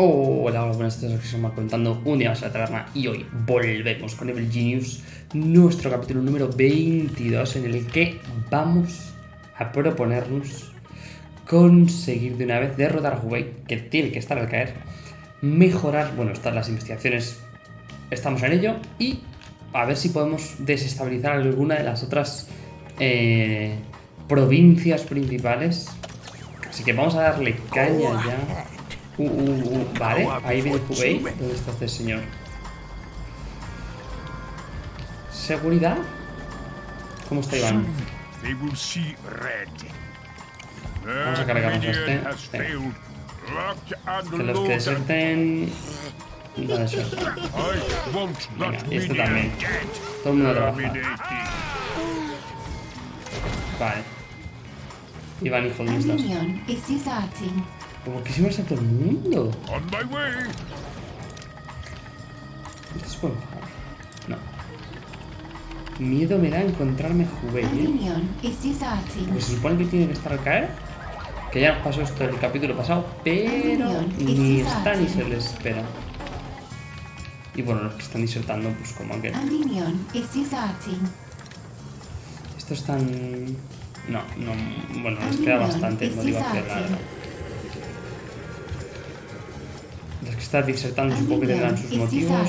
Hola, hola, buenas tardes, se me contando un día más a la taberna y hoy volvemos con Evil Genius, nuestro capítulo número 22 en el que vamos a proponernos conseguir de una vez derrotar a Hubei, que tiene que estar al caer, mejorar, bueno, están las investigaciones, estamos en ello, y a ver si podemos desestabilizar alguna de las otras eh, provincias principales. Así que vamos a darle caña ya. Uh, uh, uh, vale, ahí viene Hubei. ¿Dónde está este señor? ¿Seguridad? ¿Cómo está Iván? Vamos a cargarnos a este. Que los que deserten... Deserten. Venga, y este también. Todo el mundo trabaja. Vale. Iván, hijo, ¿dónde estás? ¿Por qué se me todo el mundo? ¿Esto es buen No. Miedo me da encontrarme juvenil. Pues se supone que tiene que estar al caer. Que ya nos pasó esto en el capítulo pasado, pero ni está ni se les espera. Y bueno, los que están disertando, pues como aquel. Estos están... No, no... Bueno, les queda bastante motivación, la verdad. Están disertando supongo que tendrán sus motivos.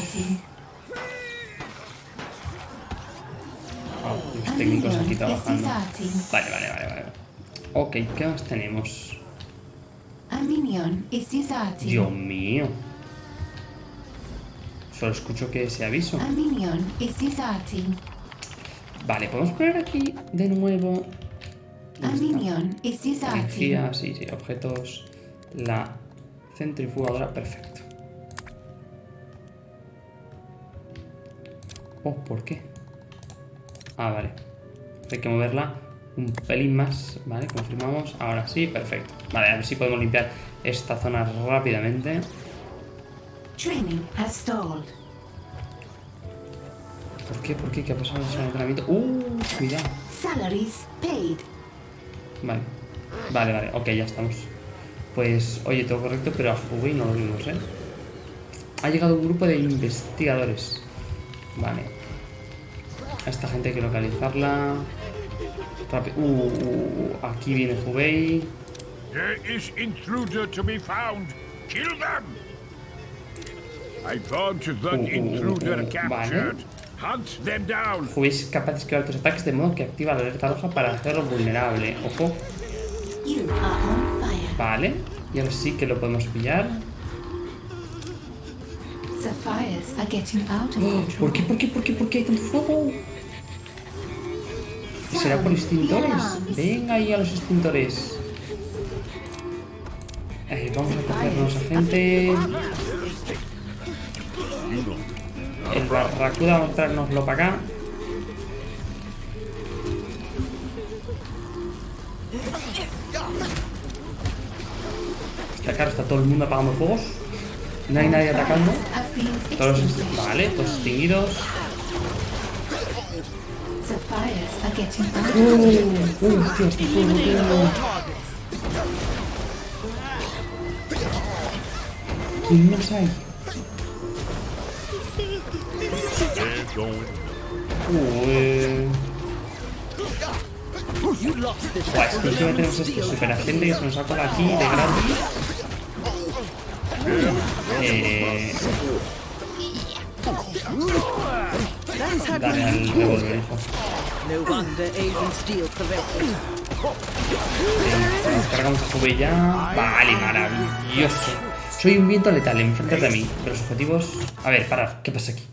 Oh, los técnicos aquí trabajando. Vale, vale, vale, vale. Ok, ¿qué más tenemos? Dios mío. Solo escucho que ese aviso. Vale, podemos poner aquí de nuevo. Energía, sí, sí, objetos. La centrifugadora, perfecto. Oh, ¿por qué? Ah, vale. Hay que moverla un pelín más. Vale, confirmamos. Ahora sí, perfecto. Vale, a ver si podemos limpiar esta zona rápidamente. Training has stalled. ¿Por qué? ¿Por qué? ¿Qué ha pasado en el entrenamiento? ¡Uh! Cuidado. Salaries paid. Vale. Vale, vale. Ok, ya estamos. Pues, oye, todo correcto, pero a Huawei no lo vimos, ¿eh? Ha llegado un grupo de investigadores. Vale. A esta gente hay que localizarla. Rápido. Uh, uh, uh, aquí viene Hubei. There is intruder to be found. Kill them. I want that Uh, uh, intruder uh, captured. Hunt them down. Hubei es capaz de esquivar tus ataques de modo que activa la alerta roja para hacerlo vulnerable. Ojo. Vale. Y ahora sí que lo podemos pillar. Sapphires are getting out of ¿Por control. qué? ¿Por qué? ¿Por qué? ¿Por qué hay tanto fuego? ¿Será por extintores? Venga ahí a los extintores. Eh, vamos a cogernos a gente. El barracuda vamos a traernoslo para acá. Está claro, está todo el mundo apagando fuegos. No hay nadie atacando. Todos, vale, todos extinguidos. Uh, uh, hostia, fuego, tío. ¿Quién más hay? Eh. Buah, es que encima tenemos este super agente que se nos ha colado aquí de gratis. Eh, dale al revólver, hijo. Nos cargamos a Hubei ya. Vale, maravilloso. Soy un viento letal, enfrente de mí. De los objetivos. A ver, parad. ¿Qué pasa aquí?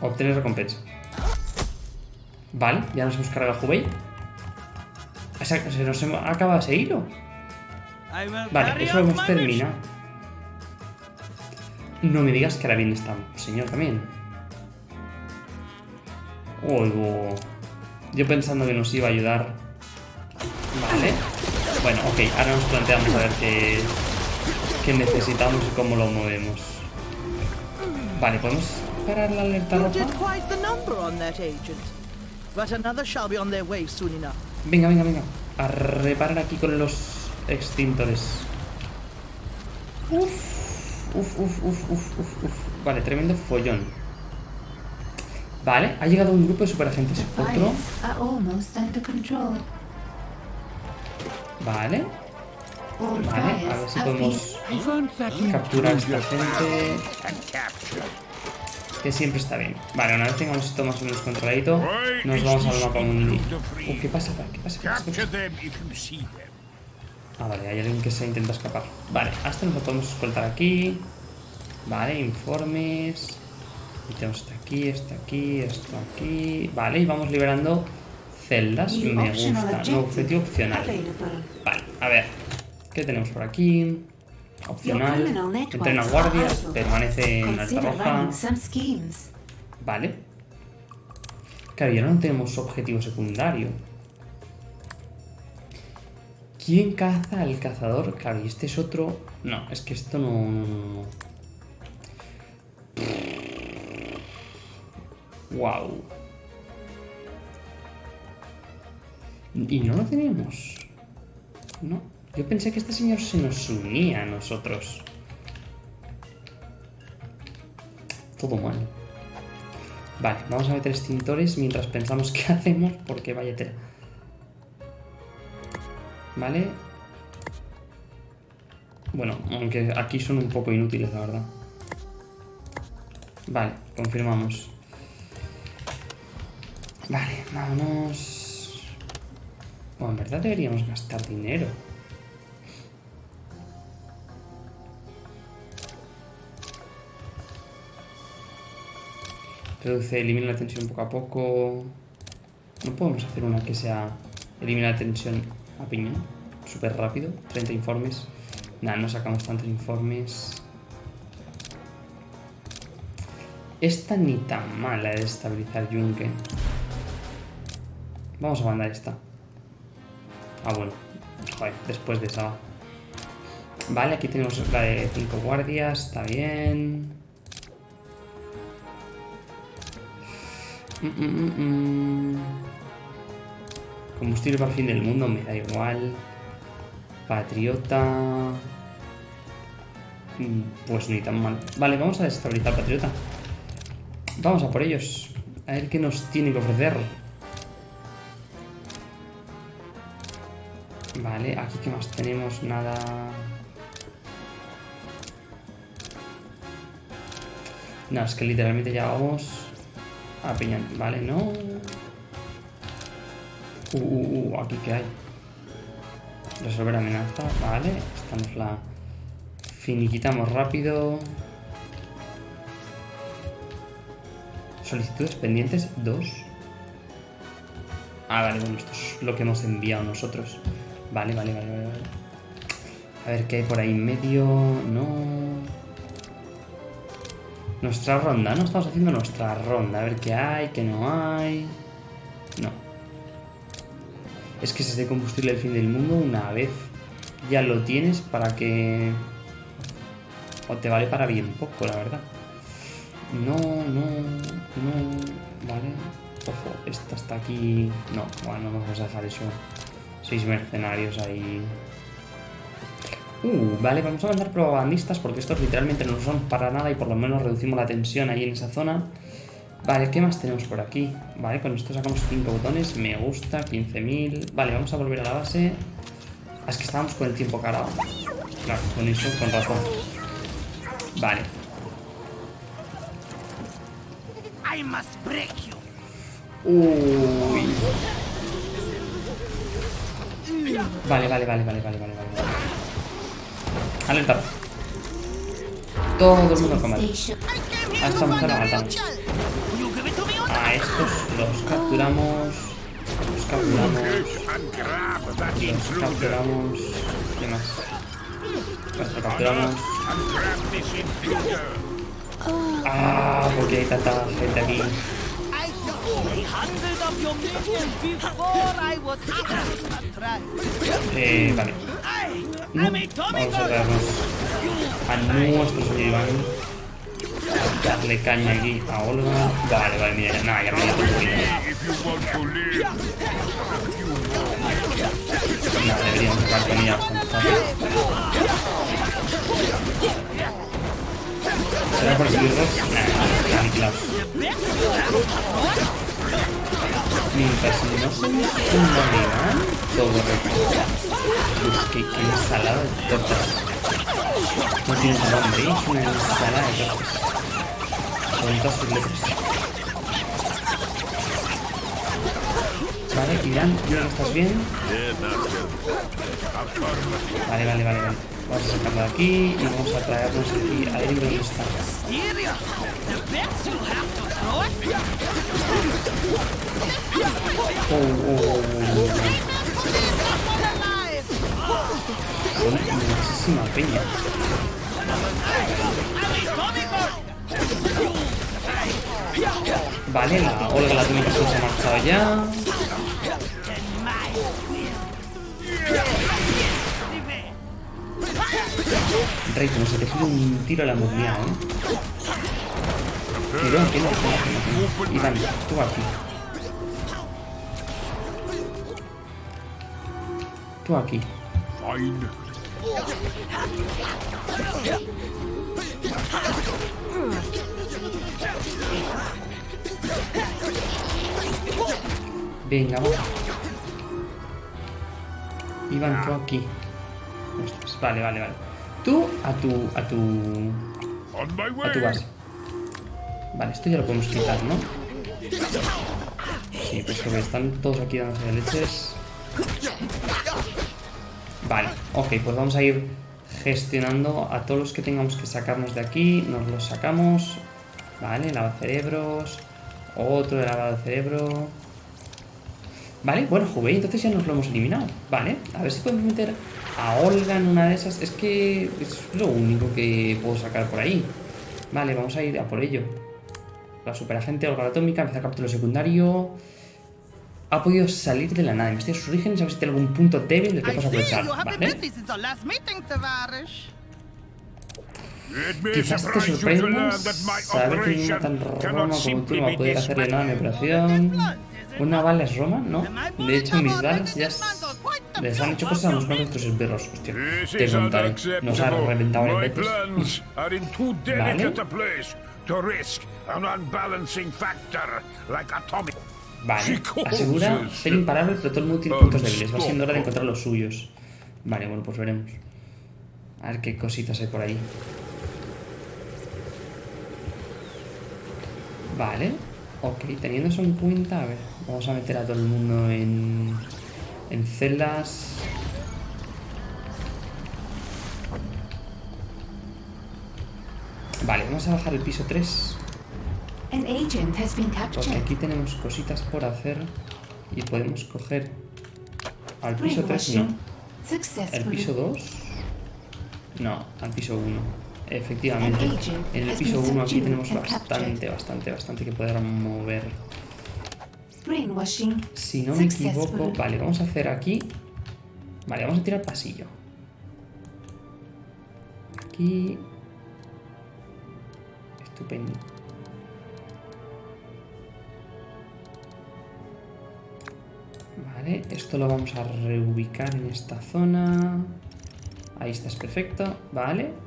Obtener recompensa. Vale, ya nos hemos cargado a sea, Se nos acaba ese hilo. Vale, eso hemos terminado. No me digas que ahora viene esta señor también. Uy, bu- yo pensando que nos iba a ayudar. Vale. Bueno, ok, ahora nos planteamos a ver qué, qué necesitamos y cómo lo movemos. Vale, ¿podemos parar la alerta roja? Venga, venga, venga. A reparar aquí con los extintores. Uf. Uf, uf, uf, uf, uf, uf. Vale, tremendo follón. Vale, ha llegado un grupo de superagentes. Otro. Vale. Vale, a ver si podemos capturar a esta gente. Que siempre está bien. Vale, una vez tengamos esto más o menos controladito, nos vamos al mapa mundi. Uh, ¿qué pasa? ¿Qué pasa? ¿Qué pasa? ¿Qué pasa? them if you see them. Ah, vale, hay alguien que se intenta escapar. Vale, hasta nos lo podemos escoltar aquí. Vale, informes. Y tenemos esto aquí, esto aquí, esto aquí. Vale, y vamos liberando celdas. Me gusta. Nuevo objetivo opcional. Vale, a ver. ¿Qué tenemos por aquí? Opcional. Entrena guardias, idle. permanece en alta roja. Vale. Claro, ya no tenemos objetivo secundario. ¿Quién caza al cazador? Claro, y este es otro... No, es que esto no... Wow. Y no lo tenemos. No. Yo pensé que este señor se nos unía a nosotros. Todo mal. Vale, vamos a meter extintores mientras pensamos qué hacemos, porque vaya tela. Vale. Bueno, aunque aquí son un poco inútiles, la verdad. Vale, confirmamos. Vale, vámonos. Bueno, en verdad deberíamos gastar dinero. Reduce, elimina la tensión poco a poco. No podemos hacer una que sea elimina la tensión a piñón. Súper rápido. 30 informes. Nada, no sacamos tantos informes. Esta ni tan mala de estabilizar yunque. Vamos a mandar esta. Ah, bueno. Joder, después de esa. Vale, aquí tenemos la de 5 guardias. Está bien. Mm, mm, mm. Combustible para el fin del mundo, me da igual. Patriota. Mm, Pues ni tan mal. Vale, vamos a desestabilizar Patriota. Vamos a por ellos. A ver qué nos tiene que ofrecer. Vale, aquí qué más tenemos, nada. No, es que literalmente ya vamos a piñón. Vale, no. Uh, uh, uh, aquí qué hay. Resolver amenaza, vale. Esta nos la finiquitamos rápido. Solicitudes pendientes, dos. Ah, vale, bueno, esto es lo que hemos enviado nosotros. Vale, vale, vale, vale. vale. A ver qué hay por ahí en medio. No. Nuestra ronda, ¿no? Estamos haciendo nuestra ronda. A ver qué hay, qué no hay. Es que es combustible el fin del mundo una vez ya lo tienes para que... O te vale para bien poco, la verdad. No, no, no. Vale. Ojo, esta está aquí. No, bueno, no vamos a dejar eso. Seis mercenarios ahí. Uh, vale, vamos a mandar propagandistas porque estos literalmente no son para nada y por lo menos reducimos la tensión ahí en esa zona. Vale, ¿qué más tenemos por aquí? Vale, con esto sacamos 5 botones, me gusta, 15.000. Vale, vamos a volver a la base. Ah, es que estábamos con el tiempo cargado. Claro, con eso, con razón. Vale, I must break you. Uy. Vale, vale, vale, vale, vale, vale, vale. Alerta. Todo el mundo a comer. Station. A esta mujer la matamos. A estos los capturamos. Los capturamos. Los capturamos. ¿Qué más? Los capturamos. Ah, porque hay tanta gente aquí. Eh, vale. Vamos a traernos a nuestro señor Iván. A darle caña aquí a Olga. Vale, vale, mira, nada, ya me dio un Nada, deberíamos sacar comida. ¿Será por esbirros? Nah, aniquilados. Mientras no se me van todo recae. Uf, qué, qué ensalada de tortas. No tiene nombre, ¿eh? es una ensalada de tortas. Con sus letras. Vale, Irán, ¿estás bien? Vale, vale, vale, vale. Vamos a sacarlo de aquí y vamos a traernos aquí a él donde está. Oh, oh, oh, oh, Alive! oh. Son muchísima peña. Vale, la Olga la que se ha marchado ya. Rey, como se te gira un tiro a la movilidad, ¿eh? Tiro, aquí no, aquí no, tú aquí. Tú aquí. Venga, vamos. Iván, tú aquí. Ostras, vale, vale, vale. Tú a tu. a tu. A tu base. Vale, esto ya lo podemos quitar, ¿no? Sí, pues que están todos aquí dándose de leches. Vale, ok, pues vamos a ir gestionando a todos los que tengamos que sacarnos de aquí. Nos los sacamos. Vale, lavado de cerebros. Otro de lavado de cerebro. Vale, bueno, Juve, entonces ya nos lo hemos eliminado. Vale, a ver si podemos meter a Olga en una de esas. Es que es lo único que puedo sacar por ahí. Vale, vamos a ir a por ello. La superagente Olga Atómica, empieza el capítulo secundario. Ha podido salir de la nada, investiga sus orígenes, a ver si tiene algún punto débil del que see aprovechar. Vale. Quizás te surprise you to sorprenda learn that my saber que operation tan Roma como tú no va a poder hacerle nada a mi operación. ¿Una bala es Roma? No. De hecho, mis balas ya les han hecho cosas a unos cuantos de tus esbirros. Hostia, te contaré. Nos ha reventado factor like atomic. Vale, asegura ser imparable, pero todo el mundo tiene puntos débiles. Va siendo hora de encontrar los suyos. Vale, bueno, pues veremos. A ver qué cositas hay por ahí. Vale, ok, teniendo eso en cuenta, a ver, vamos a meter a todo el mundo en, en celdas. Vale, vamos a bajar el piso 3. An agent has been Porque aquí tenemos cositas por hacer y podemos coger al piso 3, no. ¿El piso 2? No, al piso 1. Efectivamente. En el piso been 1 aquí tenemos bastante, bastante, bastante que poder mover. Si no me equivoco, vale, vamos a hacer aquí. Vale, vamos a tirar pasillo. Aquí. Estupendo. Vale, esto lo vamos a reubicar en esta zona. Ahí está, es perfecto. Vale.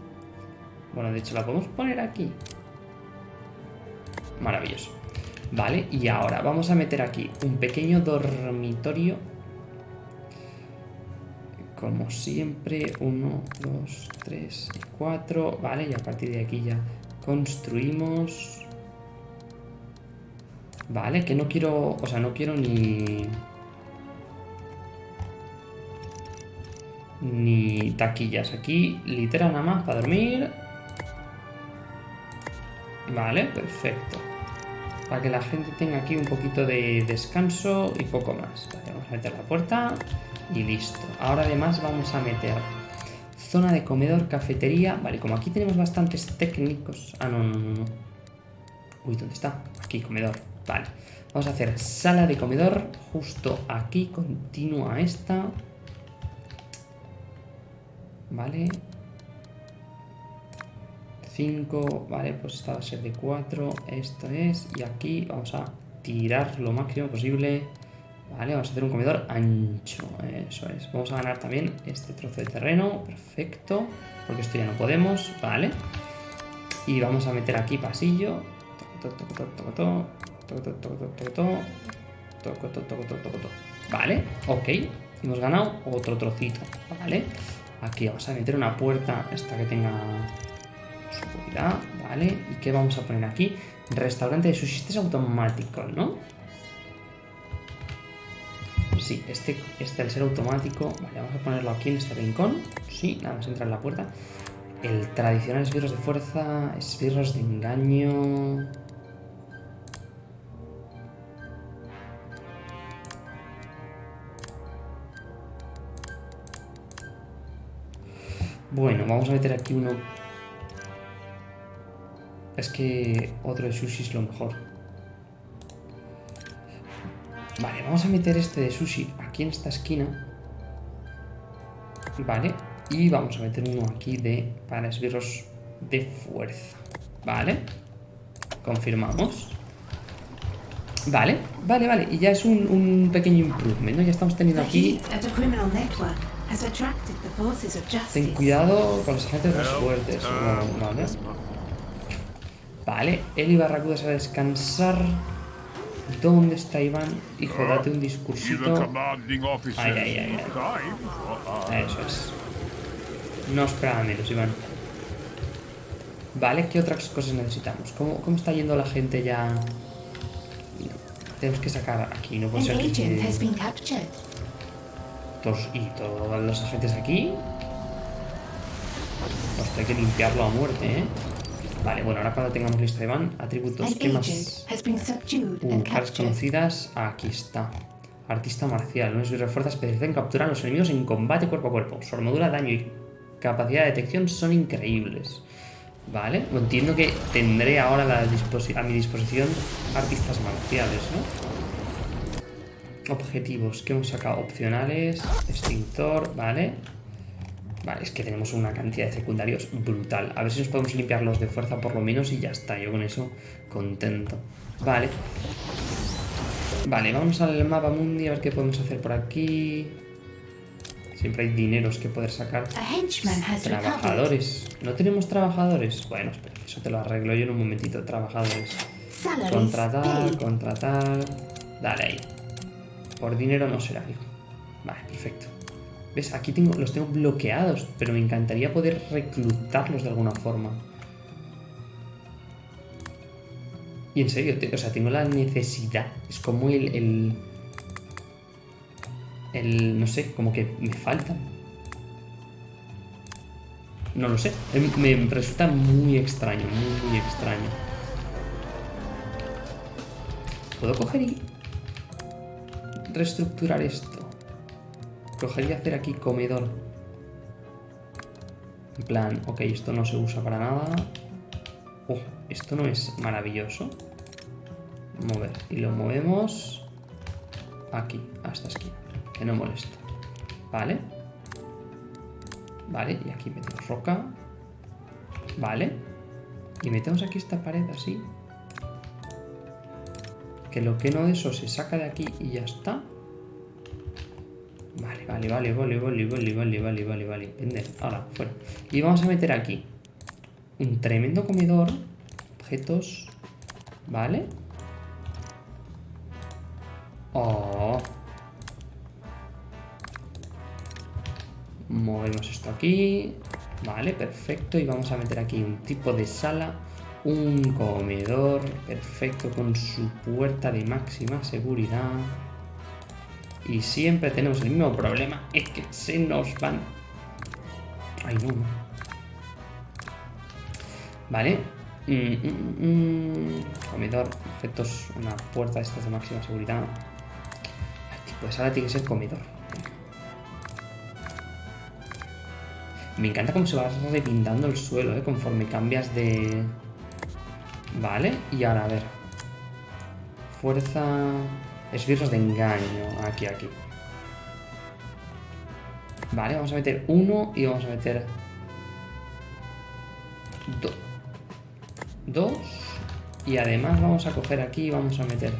Bueno, de hecho la podemos poner aquí. Maravilloso. Vale, y ahora vamos a meter aquí un pequeño dormitorio. Como siempre, 1, 2, 3 y 4. Vale, y a partir de aquí ya construimos. Vale, que no quiero... O sea, no quiero ni... Ni taquillas. Aquí, litera nada más para dormir. Vale, perfecto. Para que la gente tenga aquí un poquito de descanso y poco más. Vale, vamos a meter la puerta y listo. Ahora además vamos a meter zona de comedor, cafetería. Vale, como aquí tenemos bastantes técnicos. Ah, no, no, no. Uy, ¿dónde está? Aquí, comedor. Vale. Vamos a hacer sala de comedor justo aquí, continua esta. Vale. 5, vale, pues esta va a ser de 4, esto es, y aquí vamos a tirar lo máximo posible, vale, vamos a hacer un comedor ancho, eso es, vamos a ganar también este trozo de terreno, perfecto, porque esto ya no podemos, vale, y vamos a meter aquí pasillo, vale, ok, hemos ganado otro trocito, vale, aquí vamos a meter una puerta, esta que tenga seguridad. Vale. ¿Y qué vamos a poner aquí? Restaurante de sushi. Este es automático, ¿no? Sí, este, este al ser automático. Vale, vamos a ponerlo aquí en este rincón. Sí, nada más entrar en la puerta. El tradicional esbirros de fuerza, esbirros de engaño. Bueno, vamos a meter aquí uno. Es que otro de sushi es lo mejor. Vale, vamos a meter este de sushi aquí en esta esquina. Vale, y vamos a meter uno aquí de para esbirros de fuerza. Vale, confirmamos. Vale, vale, vale. Y ya es un, un pequeño improvement, ¿no? Ya estamos teniendo aquí Ten cuidado con los agentes más fuertes. No, vale. Vale, él y Barracudas a descansar. ¿Dónde está Iván? Hijo, date un discursito. Ay, ay, ay. Eso es. No esperaba menos, Iván. Vale, ¿qué otras cosas necesitamos? ¿Cómo, cómo está yendo la gente ya? Tenemos que sacar aquí, no puede ser que... Tos- y todos los agentes aquí. Hostia, hay que limpiarlo a muerte, ¿eh? Vale, bueno, ahora cuando tengamos listo a Iván, atributos, ¿qué más? Uh, caras conocidas, aquí está. Artista marcial, no es refuerza especializada en capturar a los enemigos en combate cuerpo a cuerpo. Su armadura, daño y capacidad de detección son increíbles. Vale, entiendo que tendré ahora la a mi disposición artistas marciales, ¿no? Objetivos, ¿qué hemos sacado? Opcionales, extintor, vale. Vale, es que tenemos una cantidad de secundarios brutal. A ver si nos podemos limpiar los de fuerza por lo menos y ya está. Yo con eso contento. Vale. Vale, vamos al mapa mundi a ver qué podemos hacer por aquí. Siempre hay dineros que poder sacar. Trabajadores. ¿No tenemos trabajadores? Bueno, espera, eso te lo arreglo yo en un momentito. Trabajadores. Contratar, contratar. Dale ahí. Por dinero no será, hijo. Vale, perfecto. Aquí tengo, los tengo bloqueados, pero me encantaría poder reclutarlos de alguna forma. Y en serio, o sea, tengo la necesidad. Es como el, el. No sé, como que me faltan. No lo sé. Em- Me resulta muy extraño, muy, muy extraño. ¿Puedo coger y reestructurar esto? Coger y hacer aquí comedor. En plan, ok, esto no se usa para nada. Oh, esto no es maravilloso. Mover. Y lo movemos aquí, a esta esquina. Que no molesta. Vale. Vale, y aquí metemos roca. Vale. Y metemos aquí esta pared así. Que lo que no de eso se saca de aquí y ya está. Vale, vale, vale, vale, vale, vale, vale, vale, vale. Vender, ahora, fuera. Y vamos a meter aquí un tremendo comedor. Objetos. Vale. Oh. Movemos esto aquí. Vale, perfecto. Y vamos a meter aquí un tipo de sala. Un comedor. Perfecto. Con su puerta de máxima seguridad. Y siempre tenemos el mismo problema. Es que se nos van. Ay, no. Vale. Mm, mm, mm. Comedor. Objetos. Una puerta de estas de máxima seguridad. De sala tiene que ser comedor. Me encanta cómo se va repintando el suelo, ¿eh? Conforme cambias de... Vale, y ahora a ver. Fuerza... Esbirros de engaño. Aquí, aquí. Vale, vamos a meter uno y vamos a meter... do- Dos. Y además vamos a coger aquí y vamos a meter...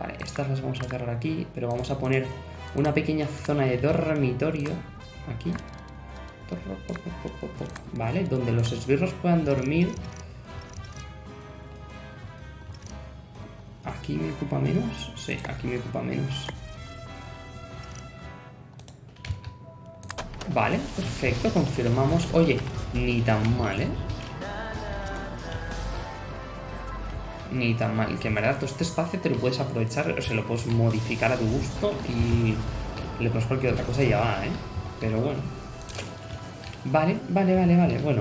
Vale, estas las vamos a cerrar aquí, pero vamos a poner una pequeña zona de dormitorio aquí. Vale, donde los esbirros puedan dormir ¿Aquí me ocupa menos? Sí, aquí me ocupa menos. Vale, perfecto, confirmamos. Oye, ni tan mal, ¿eh? Ni tan mal. Que en verdad todo este espacio te lo puedes aprovechar, o se lo puedes modificar a tu gusto y le pones cualquier otra cosa y ya va, ¿eh? Pero bueno. Vale, vale, vale, vale. Bueno,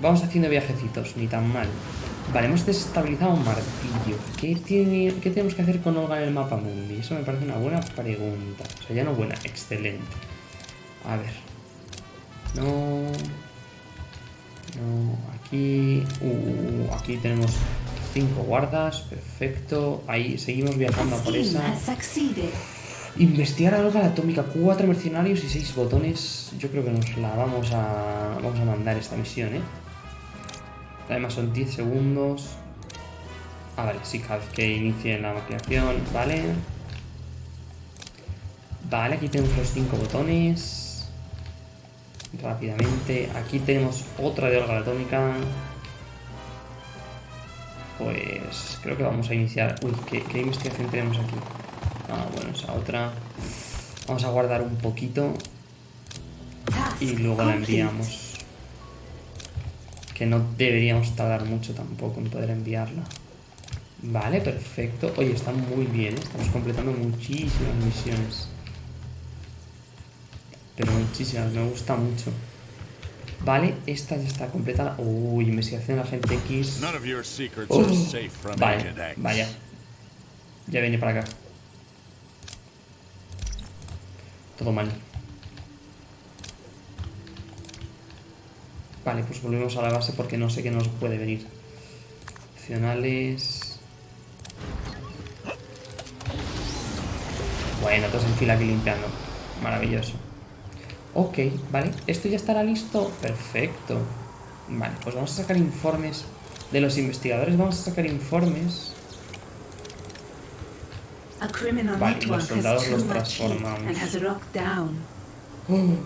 vamos haciendo viajecitos, ni tan mal. Vale, hemos desestabilizado un martillo. ¿Qué, tiene, ¿Qué tenemos que hacer con Olga en el mapa mundi? Eso me parece una buena pregunta. O sea, ya no buena, excelente. A ver. No. No, aquí. Uh, aquí tenemos cinco guardas. Perfecto. Ahí seguimos viajando a por esa. Investigar algo la atómica, cuatro mercenarios y seis botones. Yo creo que nos la vamos a. Vamos a mandar esta misión, ¿eh? Además son 10 segundos. Ah, vale, sí, cada vez que inicie la maquinación, vale. Vale, aquí tenemos los cinco botones. Rápidamente. Aquí tenemos otra de la atómica. Pues creo que vamos a iniciar. Uy, ¿qué, qué investigación tenemos aquí? Ah, bueno, esa otra. Vamos a guardar un poquito y luego la enviamos. Que no deberíamos tardar mucho tampoco en poder enviarla. Vale, perfecto. Oye, está muy bien, ¿eh? estamos completando muchísimas misiones. Pero muchísimas, me gusta mucho. Vale, esta ya está completada. Uy, investigación de X. Oh, are safe from vale, X. vaya. Ya viene para acá. Todo mal. Vale, pues volvemos a la base porque no sé qué nos puede venir. Opcionales. Bueno, todos en fila aquí limpiando. Maravilloso. Ok, vale. ¿Esto ya estará listo? Perfecto. Vale, pues vamos a sacar informes de los investigadores. Vamos a sacar informes. Vale, los soldados los transformamos. down.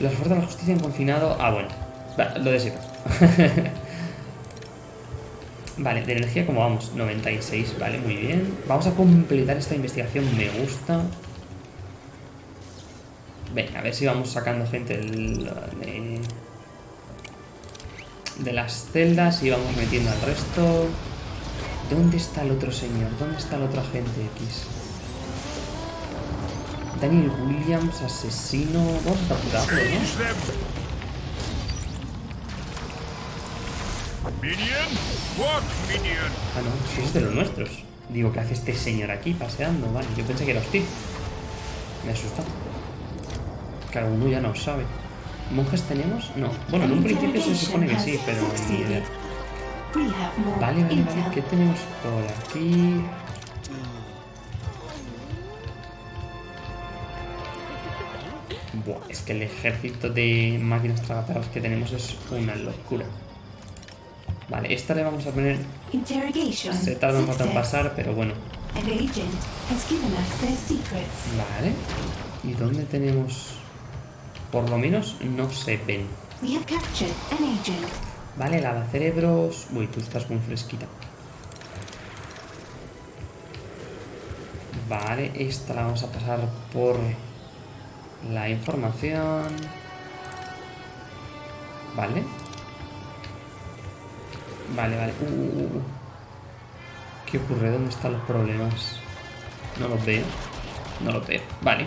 Las fuerzas de la justicia han confinado. Ah, bueno. Lo de siempre. vale, de energía, como vamos? 96, vale, muy bien. Vamos a completar esta investigación, me gusta. Venga, a ver si vamos sacando gente del- de, de las celdas y vamos metiendo al resto. ¿Dónde está el otro señor? ¿Dónde está el otro agente X? Daniel Williams, asesino. Vamos a capturarlo, ¿no? Ah, no, si es de los nuestros. Digo, ¿qué hace este señor aquí paseando? Vale, yo pensé que era hostil. Me asusta. Cada uno ya no sabe. ¿Monjes tenemos? No. Bueno, en un principio se supone que sí, pero ni idea. Vale, vale, vale. ¿Qué tenemos por aquí? Buah, es que el ejército de máquinas tragaperras que tenemos es una locura. Vale, esta le vamos a poner... Interrogation. Se tarda un rato en success. pasar, pero bueno. Vale. ¿Y dónde tenemos...? Por lo menos no se ven. Vale, lavacerebros... Uy, tú estás muy fresquita. Vale, esta la vamos a pasar por la información. Vale. Vale, vale. Uh, uh, uh. ¿Qué ocurre? ¿Dónde están los problemas? No los veo. No los veo. Vale.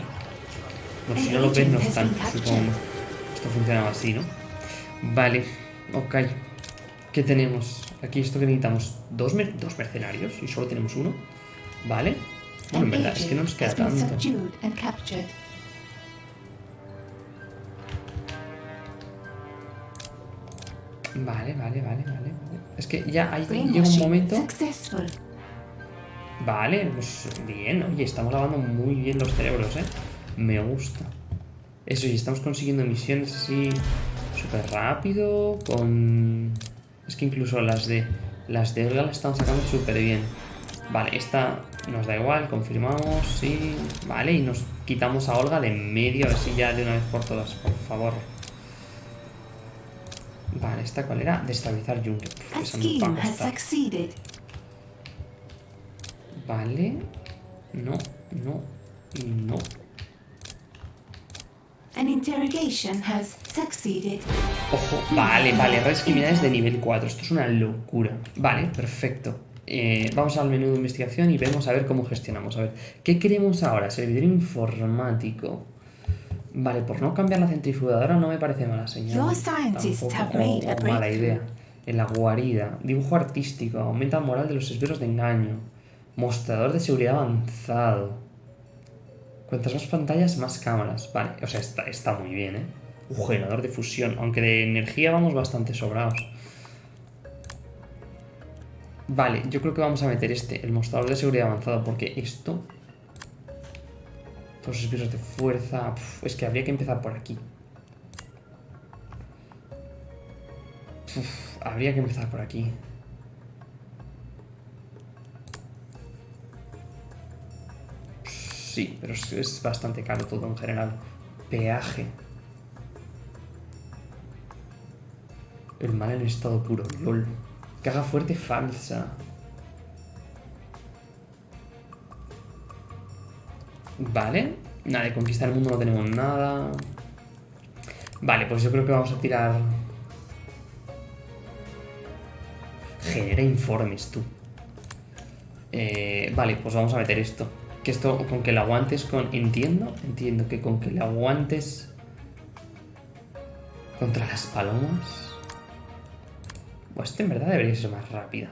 Pues si no los ves, no están, supongo. Esto funcionaba así, ¿no? Vale. Ok. ¿Qué tenemos? Aquí esto que necesitamos. Dos, mer- dos mercenarios y solo tenemos uno. Vale. Bueno, en verdad, es que no nos queda tanto. Vale, vale, vale, vale. Es que ya ahí llega un momento. Vale, pues bien, oye, estamos lavando muy bien los cerebros, ¿eh? Me gusta. Eso, y estamos consiguiendo misiones así súper rápido, con... Es que incluso las de... Las de Olga las estamos sacando súper bien. Vale, esta nos da igual, confirmamos, sí. Vale, y nos quitamos a Olga de en medio, a ver si ya de una vez por todas, por favor. Vale, ¿esta cuál era? Destabilizar Jungle. Esa. Vale. No, no y no. An interrogation has succeeded. Ojo, vale, vale, redes criminales de nivel 4. Esto es una locura. Vale, perfecto. Eh, vamos al menú de investigación y vemos a ver cómo gestionamos. A ver, ¿qué queremos ahora? Servidor informático. Vale, por no cambiar la centrifugadora no me parece mala señal. Your scientists Tampoco have made a mala idea. En la guarida. Dibujo artístico. Aumenta la moral de los esbirros de engaño. Mostrador de seguridad avanzado. Cuantas más pantallas, más cámaras. Vale, o sea, está, está muy bien, ¿eh? Un generador de fusión. Aunque de energía vamos bastante sobrados. Vale, yo creo que vamos a meter este, el mostrador de seguridad avanzado, porque esto... Todos los esbirros de fuerza... uf, es que habría que empezar por aquí. Uf, habría que empezar por aquí. Sí, pero es, es bastante caro todo en general. Peaje. El mal en estado puro, lol. Caja fuerte falsa. Vale. Nada, de conquistar el mundo no tenemos nada. Vale, pues yo creo que vamos a tirar... Genera informes, tú. Eh, vale, pues vamos a meter esto. Que esto, con que le aguantes con... Entiendo, entiendo que con que le aguantes... Contra las palomas... Pues este en verdad debería ser más rápida.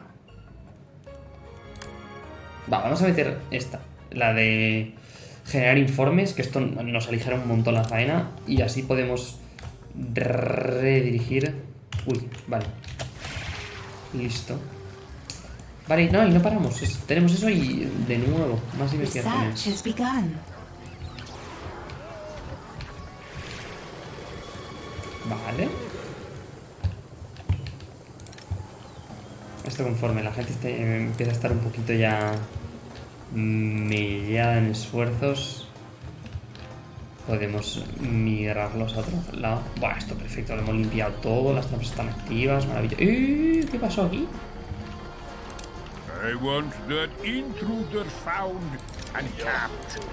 Va, vamos a meter esta. La de generar informes, que esto nos aligera un montón la faena. Y así podemos redirigir... Uy, vale. Listo. Vale, no, y no paramos. Es- tenemos eso y de nuevo, más begun. Vale. Esto conforme la gente esté- empieza a estar un poquito ya mellada en esfuerzos, podemos migrarlos a otro lado. Bueno, esto perfecto, lo hemos limpiado todo, las trampas están activas, maravilloso. ¡Eh! ¿Qué pasó aquí? I want that intruder found and captured.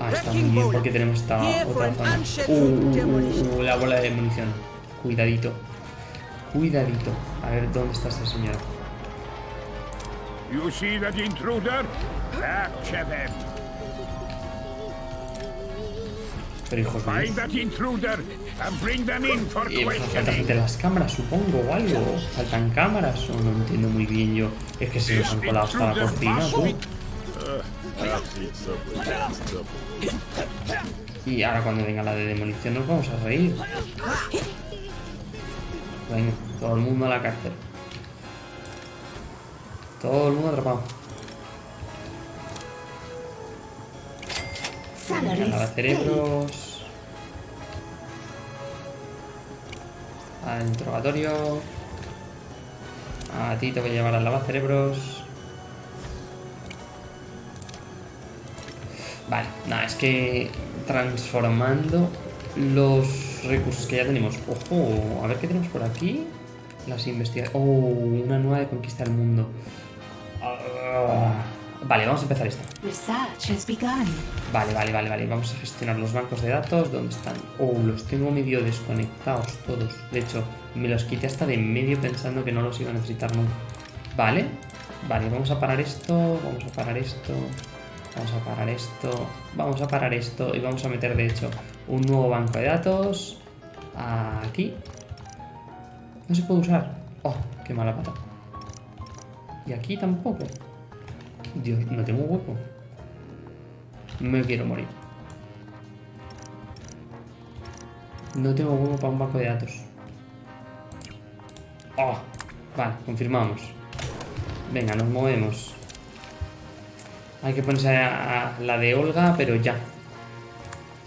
Ah, está muy bien porque tenemos esta otra zona. Uh, uh, uh, uh, la bola de munición. Cuidadito. Cuidadito. A ver dónde está esta señora. You see that intruder? Capture them. Pero hijos Find míos. that intruder and bring them in for Eh, questioning. gente las cámaras, supongo, o algo. ¿Faltan cámaras? O no entiendo muy bien yo. Es que se nos han colado hasta la cocina, tú. Y ahora cuando venga la de demolición nos vamos a reír. Venga, todo el mundo a la cárcel. Todo el mundo atrapado. Paid. cerebros. Al interrogatorio. A ti te voy a llevar al lavacerebros. Vale, nada, es que transformando los recursos que ya tenemos. Ojo, a ver qué tenemos por aquí. Las investigaciones. Oh, una nueva de conquista del mundo. Ah, vale, vamos a empezar esta. Research has begun. Vale, vale, vale, vale. Vamos a gestionar los bancos de datos. ¿Dónde están? Oh, los tengo medio desconectados todos. De hecho, me los quité hasta de en medio pensando que no los iba a necesitar nunca. Vale, vale, vamos a parar esto. Vamos a parar esto. Vamos a parar esto. Vamos a parar esto. Y vamos a meter, de hecho, un nuevo banco de datos. Aquí. No se puede usar. Oh, qué mala pata. Y aquí tampoco. Dios, no tengo hueco. Me quiero morir. No tengo huevo para un banco de datos. Oh, vale, confirmamos. Venga, nos movemos. Hay que ponerse a, a la de Olga, pero ya.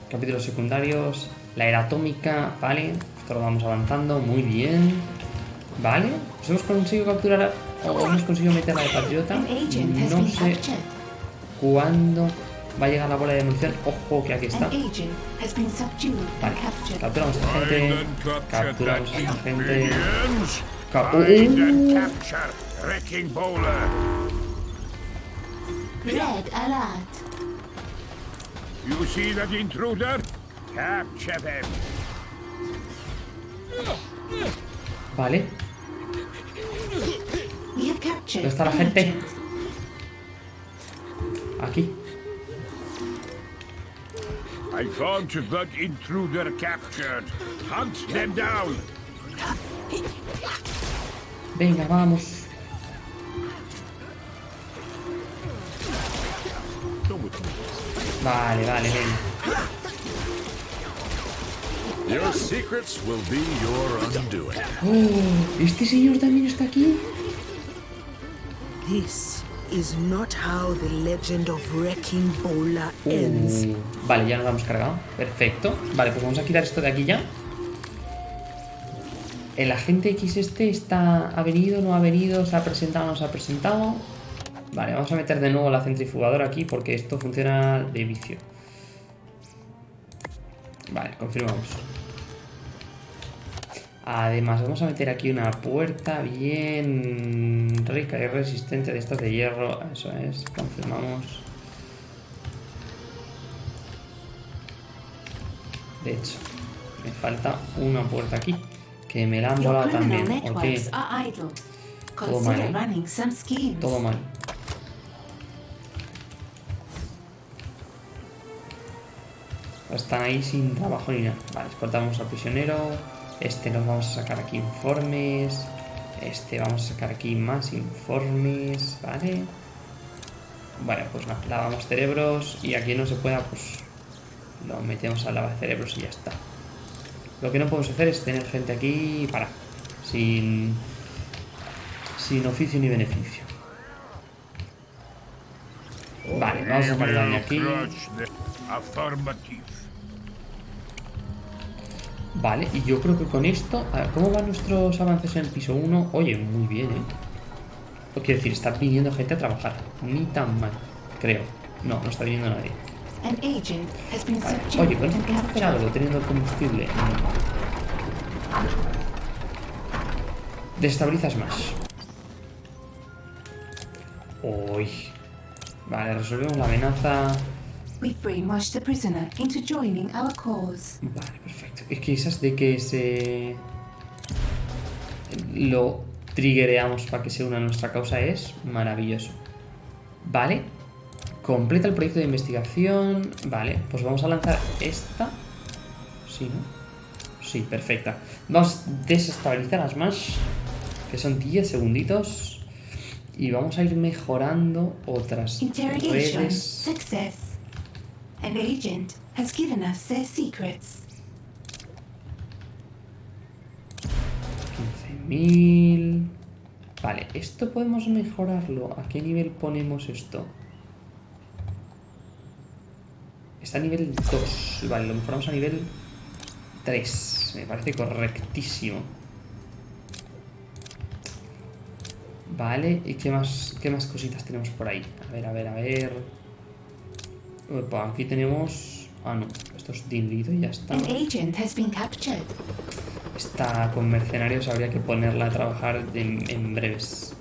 Capítulos secundarios. La era atómica, vale. Esto lo vamos avanzando, muy bien. Vale. Pues hemos conseguido capturar o hemos conseguido meter a la de Patriota. No sé cuándo va a llegar la bola de munición. Ojo, que aquí está. Vale, capturamos a esta gente. Capturamos a esta gente. Minions. Ca- Find and Uh. capture ¿Dónde está la gente? Aquí. I want that intruder captured. Hunt them down. Venga, vamos. Vale, vale, venga. Your secrets will be your undoing. Oh, ¿este señor también está aquí? This is not how the legend of Wrecking Bola ends. Uh, vale, ya nos hemos cargado. Perfecto. Vale, pues vamos a quitar esto de aquí ya. El agente X este está... ¿Ha venido? ¿No ha venido? ¿Se ha presentado? ¿No se ha presentado? Vale, vamos a meter de nuevo la centrifugadora aquí porque esto funciona de vicio. Vale, confirmamos. Además, vamos a meter aquí una puerta bien rica y resistente de estas de hierro. Eso es, confirmamos. De hecho, me falta una puerta aquí. Que me la han volado también. ¿O qué? Todo mal, ¿eh? Todo mal. Están ahí sin trabajo ni nada. Vale, escoltamos al prisionero. Este nos vamos a sacar aquí informes. Este vamos a sacar aquí más informes. Vale. Bueno, pues lavamos cerebros. Y aquí no se pueda, pues lo metemos al lavacerebros y ya está. Lo que no podemos hacer es tener gente aquí para. Sin. Sin oficio ni beneficio. Vale, vamos a sacar daño aquí. Vale, y yo creo que con esto... a ver, ¿Cómo van nuestros avances en el piso 1? Oye, muy bien, ¿eh? Quiero decir, está viniendo gente a trabajar. Ni tan mal, creo. No, no está viniendo nadie. Vale. Oye, ¿cuánto and podemos hacer algo captured. teniendo el combustible? Destabilizas más. Uy. Vale, resolvemos la amenaza. We've brainwashed the prisoner into joining our cause. Vale, perfecto. Es que esas de que se... Lo triggereamos para que se una a nuestra causa es maravilloso. Vale. Completa el proyecto de investigación. Vale, pues vamos a lanzar esta. Sí, ¿no? Sí, perfecta. Vamos a desestabilizar las más. Que son 10 segunditos. Y vamos a ir mejorando otras redes. success. An agent has given us their secrets. 15.000. Vale, esto podemos mejorarlo. ¿A qué nivel ponemos esto? Está a nivel 2. Vale, lo mejoramos a nivel 3. Me parece correctísimo. Vale, ¿y qué más, qué más cositas tenemos por ahí? A ver, a ver, a ver. Opa, aquí tenemos... Ah, no, esto es diluido y ya está. An agent has been captured. Esta con mercenarios habría que ponerla a trabajar en, en breves.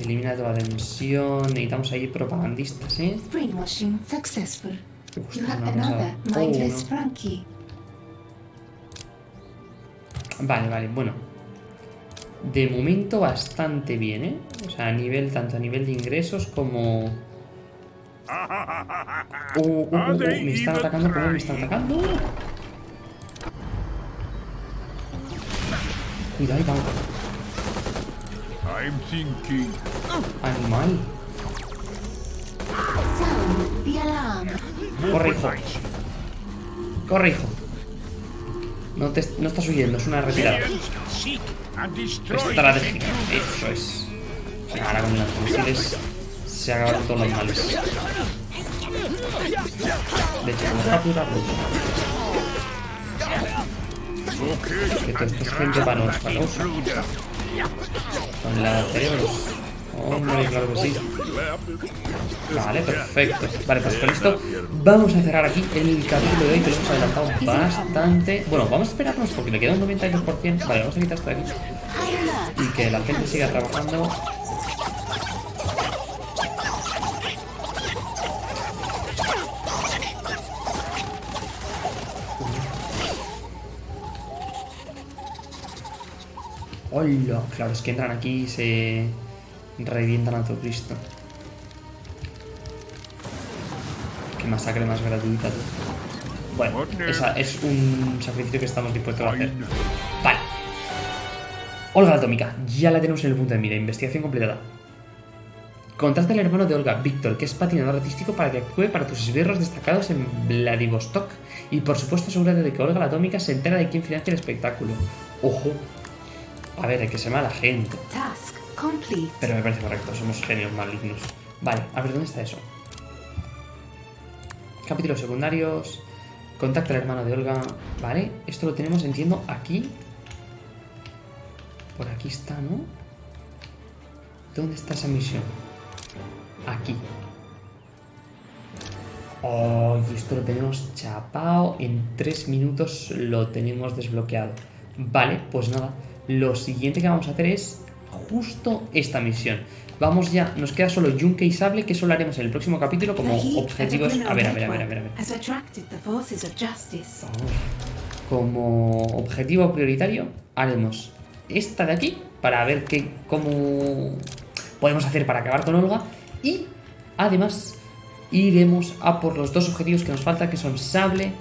Elimina toda tensión. Necesitamos ahí propagandistas, ¿eh? Brainwashing successful. You have another Oh, mindless. Frankie. Vale, vale, bueno. De momento bastante bien, ¿eh? O sea, a nivel, tanto a nivel de ingresos como... Uh, uh, uh, uh, me están atacando, ¿cómo me están atacando? Cuidado, ahí va. I'm thinking. Animal. Corre, hijo. Corre, hijo. No, te, no estás huyendo, es una retirada. Destroy Estratégica, eso es. Ahora con los misiles se acabaron todos los males. De hecho, vamos a. Okay, Que todo esto es gente causa. intruder. Con la cerebros. Hombre, claro que sí. Vale, perfecto. Vale, pues con esto vamos a cerrar aquí el capítulo de hoy que lo hemos adelantado bastante. Bueno, vamos a esperarnos porque le queda un 92%. Vale, vamos a quitar esto de aquí. Y que la gente siga trabajando. Hola, claro, es que entran aquí y se revientan a todo Cristo. Qué masacre más gratuita, tú. Bueno, esa es un sacrificio que estamos dispuestos a hacer. Vale. Olga atómica, ya la tenemos en el punto de mira, investigación completada. Contacta al hermano de Olga, Víctor, que es patinador artístico para que actúe para tus esbirros destacados en Vladivostok. Y por supuesto asegúrate de que Olga la atómica se entera de quién financia el espectáculo. Ojo. A ver, hay que ser mala gente. Pero me parece correcto, somos genios malignos. Vale, a ver, ¿dónde está eso? Capítulos secundarios. Contacta al hermano de Olga. Vale, esto lo tenemos, entiendo, aquí. Por aquí está, ¿no? ¿Dónde está esa misión? Aquí. Oh, y esto lo tenemos chapado. En tres minutos lo tenemos desbloqueado. Vale, pues nada. Lo siguiente que vamos a hacer es justo esta misión. Vamos ya, nos queda solo Yunque y Sable, que eso lo haremos en el próximo capítulo como objetivos. A ver, a ver, a ver, a ver. A ver. Como objetivo prioritario, haremos esta de aquí para ver qué, cómo podemos hacer para acabar con Olga. Y además iremos a por los dos objetivos que nos faltan, que son Sable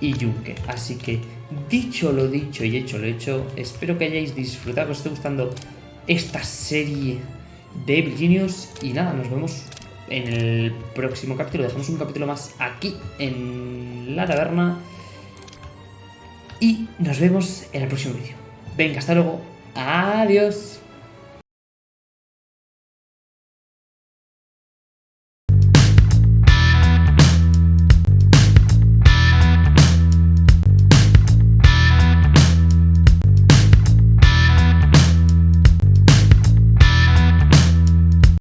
y Yunque. Así que, dicho lo dicho y hecho lo hecho, espero que hayáis disfrutado, que os esté gustando esta serie de Evil Genius. Y nada, nos vemos en el próximo capítulo. Dejamos un capítulo más aquí en la taberna. Y nos vemos en el próximo vídeo. Venga, hasta luego. Adiós.